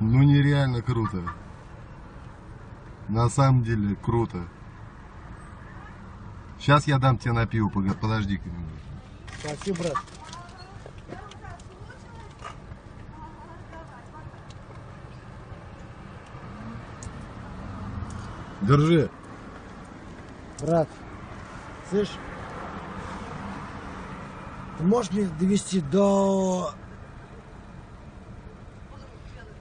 Ну нереально круто. На самом деле круто. Сейчас я дам тебе на пиво, подожди-ка немного. Спасибо, брат. Держи. Брат, слышь, можешь меня довести до...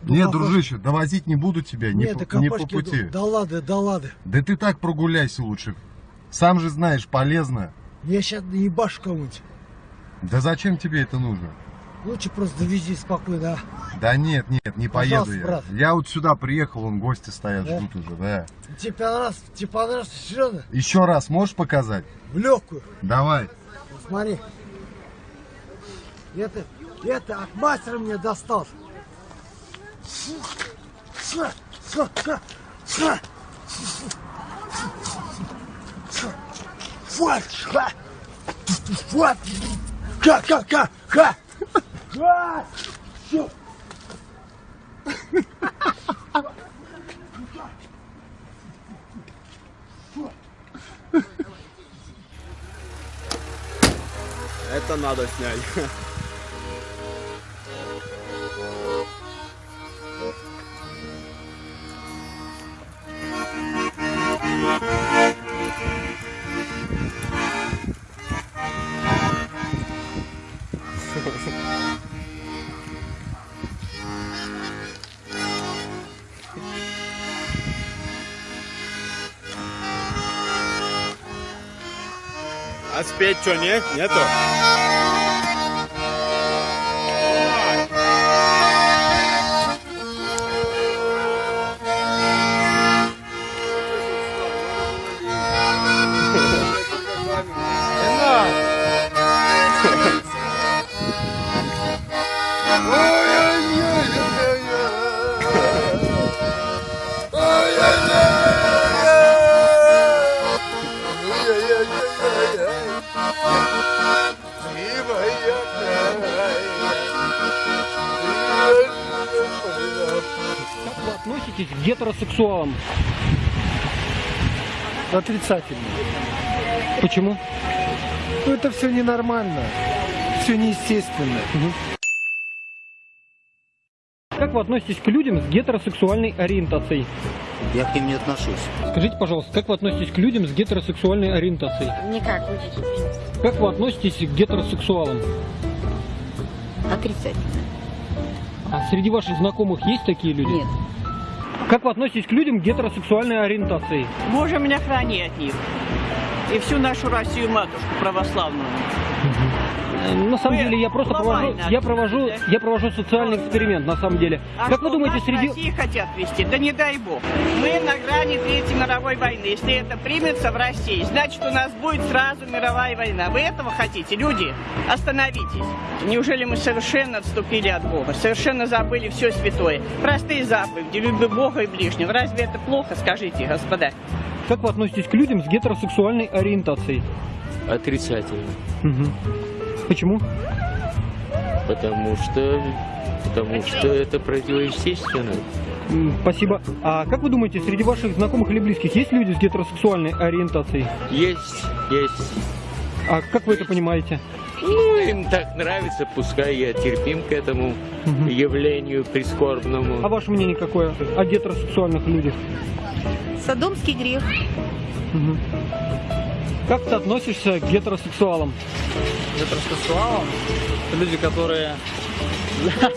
до Нет, дружище, довозить не буду тебя, не, Нет, по, не по пути. Да, да ладно, да ладно. Да ты так прогуляйся лучше. Сам же знаешь, полезно. Я сейчас ебашу кому-нибудь. Да зачем тебе это нужно? Лучше просто довези спокойно, а? Да нет, нет, не поеду я. брат. Я вот сюда приехал, вон гости стоят, Да? ждут уже, да. Тебе понравилось, тебе понравилось, серьезно? Еще раз можешь показать? В легкую. Давай. Смотри. Это, это от мастера мне достался. Вот, ха. Вот. Ха, ха, ха. Это надо снять. А спеть что, нет? Нету? К гетеросексуалам? Отрицательно. Почему? Ну это все ненормально. Все неестественно. Как вы относитесь к людям с гетеросексуальной ориентацией? Я к ним не отношусь. Скажите, пожалуйста, как вы относитесь к людям с гетеросексуальной ориентацией? Никак. Как вы относитесь к гетеросексуалам? Отрицательно. А среди ваших знакомых есть такие люди? Нет. Как вы относитесь к людям гетеросексуальной ориентации? Боже меня храни от них. И всю нашу Россию матушку православную. Э, На самом деле я просто провожу, я провожу, я провожу социальный эксперимент на самом деле. А как вы думаете, среди России хотят вести? Да не дай бог. Мы на грани Третьей мировой войны. Если это примется в России, значит у нас будет сразу мировая война. Вы этого хотите? Люди, остановитесь. Неужели мы совершенно отступили от Бога? Совершенно забыли все святое? Простые заповеди, люби Бога и ближнего. Разве это плохо, скажите, господа? как вы относитесь к людям с гетеросексуальной ориентацией? Отрицательно. Мгм. Почему? Потому что... Потому что это противоестественно. Спасибо. А как вы думаете, среди ваших знакомых или близких есть люди с гетеросексуальной ориентацией? Есть, есть. А как вы это понимаете? Ну, им так нравится, пускай я терпим к этому Мгм. явлению прискорбному. А ваше мнение какое о гетеросексуальных людях? Содомский грех. Мгм. Как ты относишься к гетеросексуалам? Гетеросексуалам это люди, которые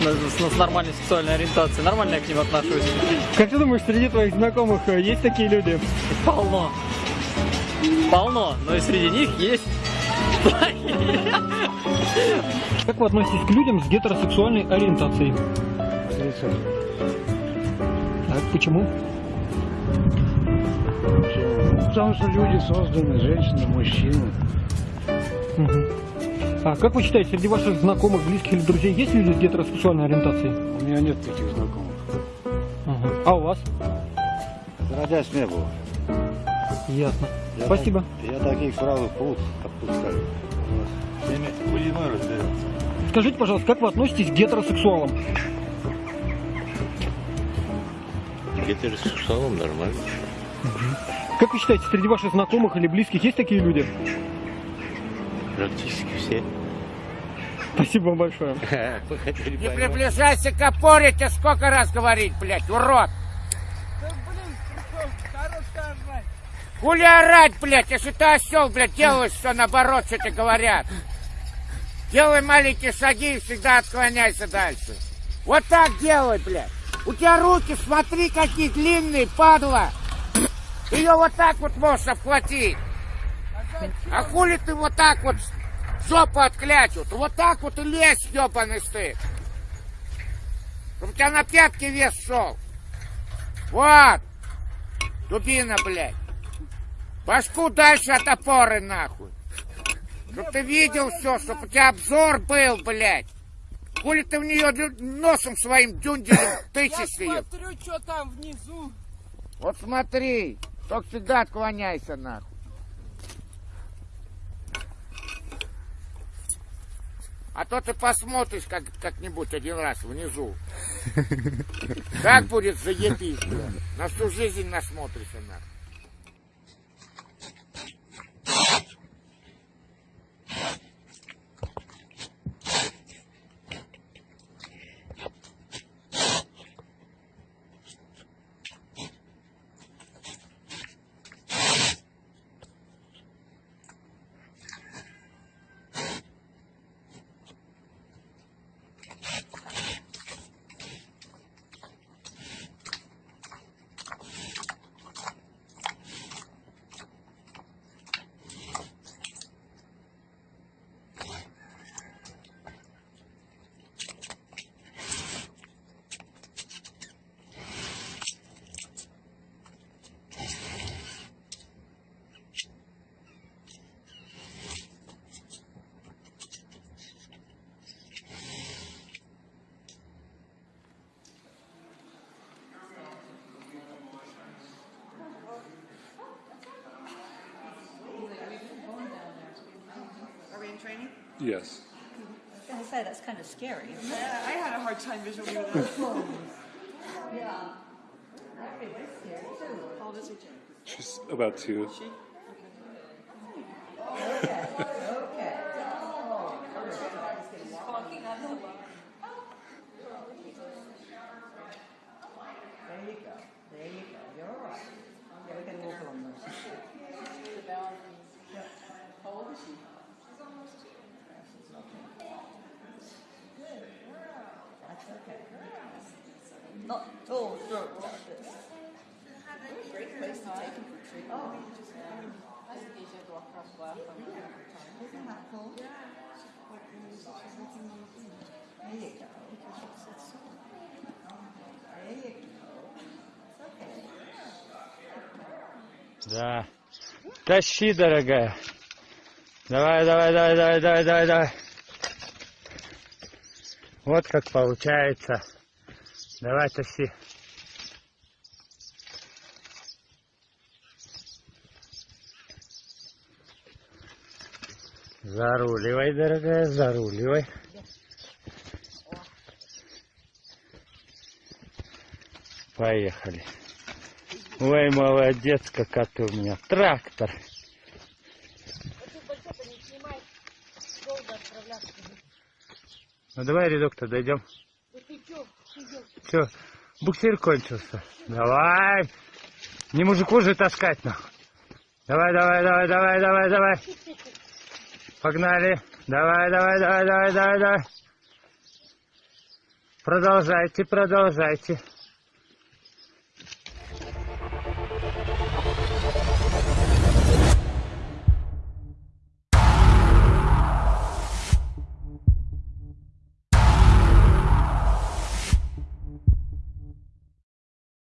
с, нормальной сексуальной ориентацией. Нормально я к ним отношусь. Как ты думаешь, среди твоих знакомых э, есть такие люди? Полно. Полно. Но и среди них есть Как вы относитесь к людям с гетеросексуальной ориентацией? Так, почему? Потому что люди созданы, женщины, мужчины. А как вы считаете, среди ваших знакомых, близких или друзей есть люди с гетеросексуальной ориентацией? У меня нет таких знакомых. А у вас? Отродясь не было. Ясно. Я Спасибо. так- я таких сразу пруд отпускаю. С ними хулиной разберется. Скажите, пожалуйста, как вы относитесь к гетеросексуалам? Гетеросексуалом нормально. Как вы считаете, среди ваших знакомых или близких есть такие люди? Практически все. Спасибо вам большое. Не приближайся к опоре, тебе сколько раз говорить, блядь, урод! Хули орать, блядь, если ты осел, блядь, делаешь все наоборот, что тебе говорят. Делай маленькие шаги и всегда отклоняйся дальше. Вот так делай, блядь. У тебя руки, смотри, какие длинные, падла. Ее вот так вот можешь обхватить. А хули ты вот так вот жопу отклячут? Вот так вот и лезь, ебаный стык. Чтобы у тебя на пятки вес шел. Вот. Дубина, блядь. Башку дальше от опоры, нахуй. Чтоб ты видел все, чтоб у тебя обзор был, блядь. Хули ты в нее носом своим дюнделем тычешь ее? смотрю, что там внизу. Вот смотри, только всегда отклоняйся, нахуй. А то ты посмотришь как, как-нибудь один раз внизу. Как будет заебись. На всю жизнь насмотришься, нахуй. Yes. I was going to say, that's kind of scary. isn't it? Yeah, I had a hard time visually with that. Yeah. That'd be a bit scary too. How old is he, She's about two. She? Like this. Great place to take him for treatment. Oh. Just, I think he should walk across the lap. Isn't that cool? There you go. There you go. It's okay. Да. Тащи, дорогая. Давай, давай, давай, давай, давай, давай, давай. Вот как получается. Давай, тащи. Заруливай, дорогая, заруливай. Поехали. Ой, молодец, какая ты у меня. Трактор. Ну давай, редок-то дойдем. Все, буксир кончился. Давай. Не мужику же таскать нахуй. Давай, давай, давай, давай, давай, давай. Погнали. Давай, давай, давай, давай, давай, давай. Продолжайте, продолжайте.